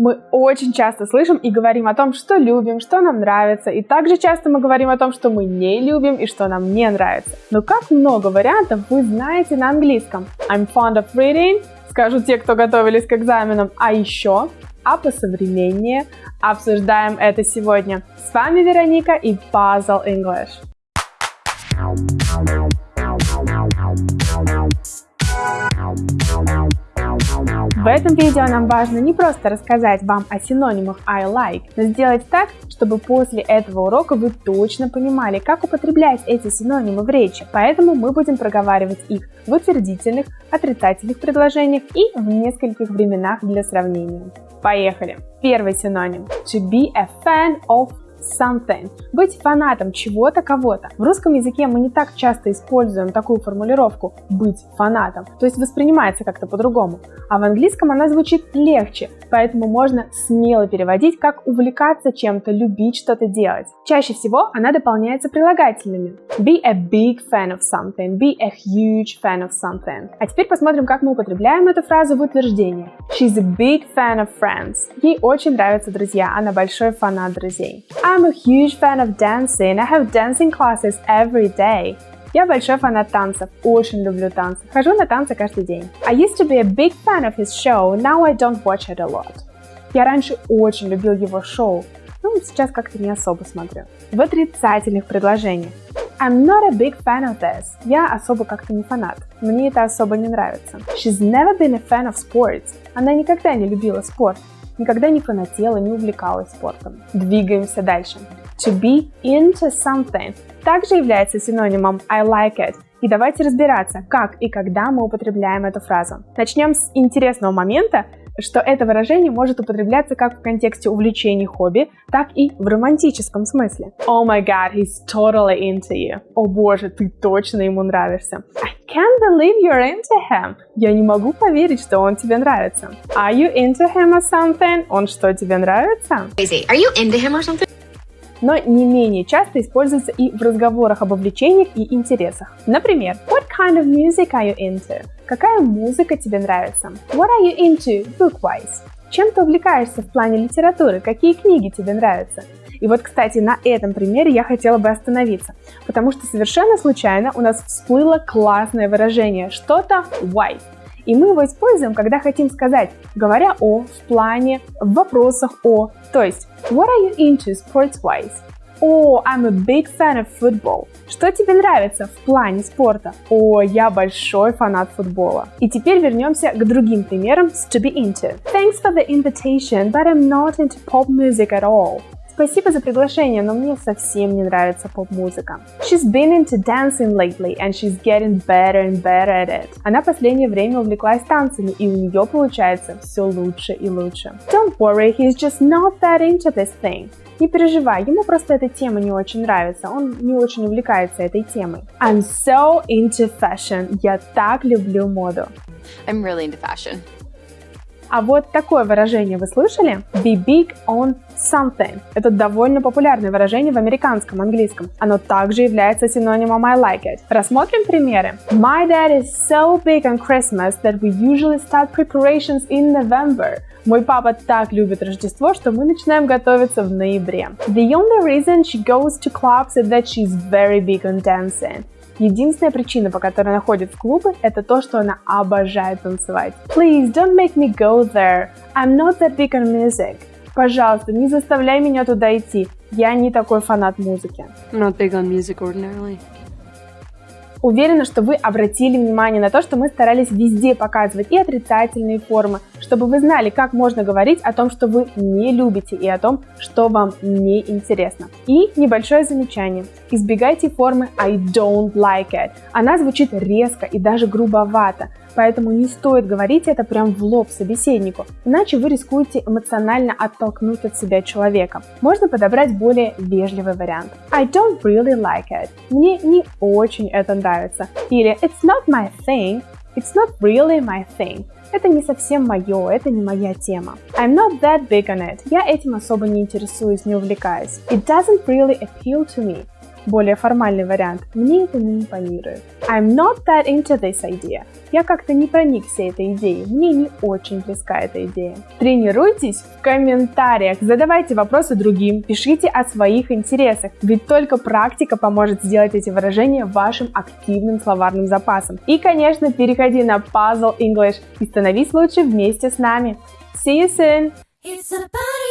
Мы очень часто слышим и говорим о том, что любим, что нам нравится, и также часто мы говорим о том, что мы не любим и что нам не нравится. Но как много вариантов вы знаете на английском? I'm fond of reading, скажут те, кто готовились к экзаменам, а еще а посовременнее обсуждаем это сегодня. С вами Вероника и Puzzle English. В этом видео нам важно не просто рассказать вам о синонимах I like, но сделать так, чтобы после этого урока вы точно понимали, как употреблять эти синонимы в речи. Поэтому мы будем проговаривать их в утвердительных, отрицательных предложениях и в нескольких временах для сравнения. Поехали! Первый синоним. To be a fan of something. Быть фанатом чего-то, кого-то. В русском языке мы не так часто используем такую формулировку «быть фанатом», то есть воспринимается как-то по-другому. А в английском она звучит легче, поэтому можно смело переводить как «увлекаться чем-то», «любить что-то делать». Чаще всего она дополняется прилагательными. Be a big fan of something, be a huge fan of something. А теперь посмотрим, как мы употребляем эту фразу в утверждении. She's a big fan of friends. Ей очень нравятся друзья, она большой фанат друзей. I'm a huge fan of dancing. I have dancing classes every day. Я большой фанат танцев, очень люблю танцы. Хожу на танцы каждый день. I used to be a big fan of his show, now I don't watch it a lot. Я раньше очень любил его шоу, но сейчас как-то не особо смотрю. В отрицательных предложениях. I'm not a big fan of this. Я особо как-то не фанат. Мне это особо не нравится. She's never been a fan of sports. Она никогда не любила спорт никогда не фанатела, не увлекалась спортом. Двигаемся дальше. To be into something также является синонимом I like it. И давайте разбираться, как и когда мы употребляем эту фразу. Начнем с интересного момента, что это выражение может употребляться как в контексте увлечений хобби, так и в романтическом смысле. Oh my god, he's totally into you. О боже, ты точно ему нравишься. I can't believe you're into him. Я не могу поверить, что он тебе нравится. Are you into him or something? Он что, тебе нравится? Are you into him or something? но не менее часто используется и в разговорах об увлечениях и интересах. Например, kind of music are you into? Какая музыка тебе нравится? What are you into book-wise? Чем ты увлекаешься в плане литературы? Какие книги тебе нравятся? И вот, кстати, на этом примере я хотела бы остановиться, потому что совершенно случайно у нас всплыло классное выражение что-то wise. И мы его используем, когда хотим сказать, говоря о, в плане, в вопросах о. То есть, what are you into sports-wise? О, oh, I'm a big fan of football. Что тебе нравится в плане спорта? О, я большой фанат футбола. И теперь вернемся к другим примерам с to be into. Thanks for the invitation, but I'm not into pop music at all. Спасибо за приглашение, но мне совсем не нравится поп-музыка. She's been into dancing lately and she's getting better and better at it. Она последнее время увлеклась танцами, и у нее получается все лучше и лучше. Don't worry, he's just not that into this thing. Не переживай, ему просто эта тема не очень нравится, он не очень увлекается этой темой. I'm so into fashion. Я так люблю моду. I'm really into fashion. А вот такое выражение вы слышали? Be big on something. Это довольно популярное выражение в американском английском. Оно также является синонимом I like it. Рассмотрим примеры. My dad is so big on Christmas that we usually start preparations in November. Мой папа так любит Рождество, что мы начинаем готовиться в ноябре. The only reason she goes to clubs is that she's very big on dancing. Единственная причина, по которой она ходит в клубы, это то, что она обожает танцевать. Please don't make me go there. I'm not that big on music. Пожалуйста, не заставляй меня туда идти. Я не такой фанат музыки. Not big on music ordinarily. Уверена, что вы обратили внимание на то, что мы старались везде показывать и отрицательные формы, чтобы вы знали, как можно говорить о том, что вы не любите и о том, что вам не интересно. И небольшое замечание. Избегайте формы I don't like it. Она звучит резко и даже грубовато, поэтому не стоит говорить это прям в лоб собеседнику, иначе вы рискуете эмоционально оттолкнуть от себя человека. Можно подобрать более вежливый вариант. I don't really like it. Мне не очень это нравится. Или It's not my thing. It's not really my thing. Это не совсем мое, это не моя тема. I'm not that big on it. Я этим особо не интересуюсь, не увлекаюсь. It doesn't really appeal to me. Более формальный вариант. Мне это не импонирует. I'm not that into this idea. Я как-то не проникся этой идеей. Мне не очень близка эта идея. Тренируйтесь в комментариях, задавайте вопросы другим, пишите о своих интересах, ведь только практика поможет сделать эти выражения вашим активным словарным запасом. И, конечно, переходи на Puzzle English и становись лучше вместе с нами. See you soon! It's a party